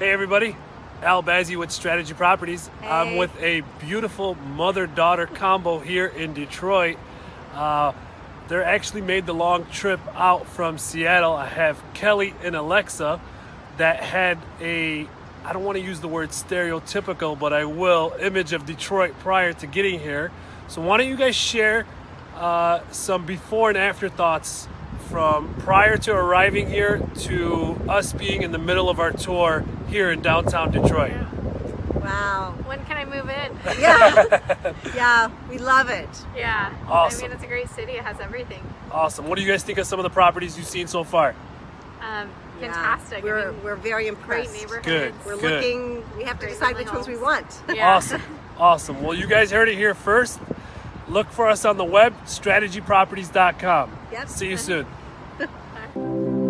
Hey everybody, Al Bazzi with Strategy Properties. I'm with a beautiful mother-daughter combo here in Detroit. Uh, they're actually made the long trip out from Seattle. I have Kelly and Alexa that had a, I don't want to use the word stereotypical, but I will, image of Detroit prior to getting here. So why don't you guys share uh, some before and after thoughts from prior to arriving here to us being in the middle of our tour here in downtown Detroit. Wow. When can I move in? Yeah. yeah, we love it. Yeah. Awesome. I mean, it's a great city. It has everything. Awesome. What do you guys think of some of the properties you've seen so far? Um, fantastic. I We're, mean, we're very great impressed. neighborhoods. Good. We're Good. looking, we have to Great decide family which ones we want. Yeah. Awesome. Awesome. Well, you guys heard it here first. Look for us on the web, strategyproperties.com. Yep. See you soon.